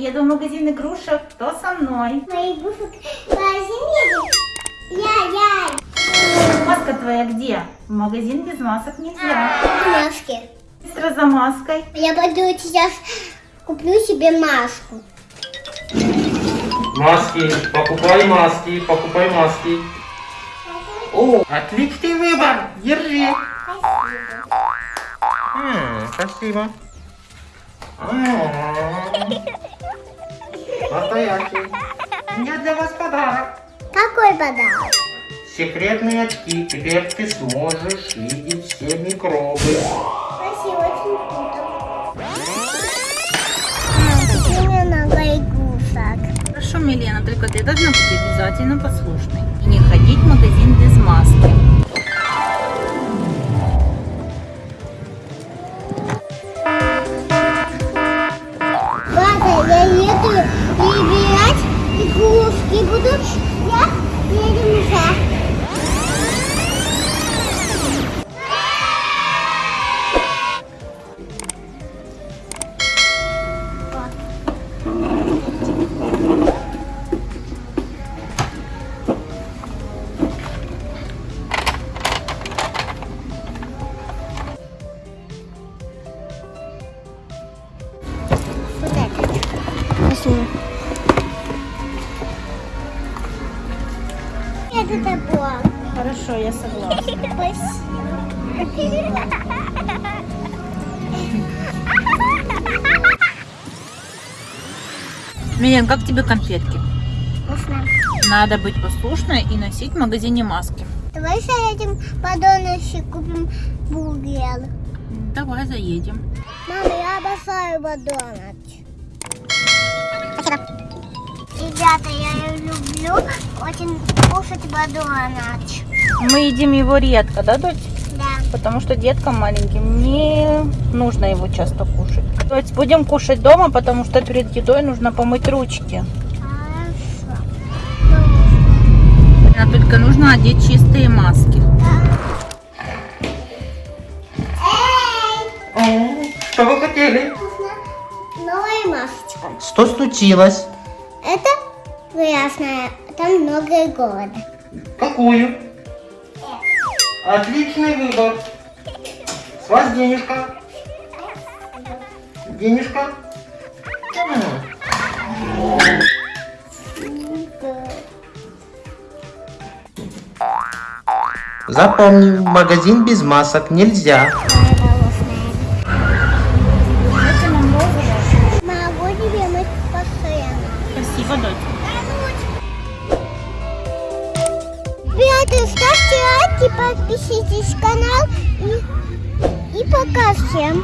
Еду в магазин игрушек. Кто со мной? Мои игрушек в магазине. Я, я. Маска твоя где? В магазин без масок нельзя. Маски. Быстро за маской. Я пойду сейчас куплю себе маску. Маски, покупай маски, покупай маски. О, отличный выбор, держи. М, Спасибо. Настоящий. У меня для вас подарок. Какой подарок? Секретные очки. Теперь ты сможешь видеть все микробы. Спасибо, очень круто. Мне много игрушек. Хорошо, Милена, только ты должна быть обязательно послушной. Возьму. Это такое. Хорошо, я согласна. Спасибо. Милен, как тебе конфетки? Вкусно. Надо быть послушной и носить в магазине маски. Давай заедем по донышке купим бургер. Давай заедем. Мама, я обожаю Макдональдс. Спасибо. Ребята, я люблю очень кушать Макдональдс. Мы едим его редко, да, дочь? Да. Потому что деткам маленьким не нужно его часто кушать. То есть будем кушать дома, потому что перед едой нужно помыть ручки. Хорошо. А только нужно одеть чистые маски. Эй! О, Что вы хотели? Что случилось? Это грязная. Там много города. Какую? Отличный выбор. С вас денежка. Денежка. Запомни, в магазин без масок нельзя. Спасибо, дочь. Ребята, ставьте лайки, подпишитесь на канал и, и пока всем.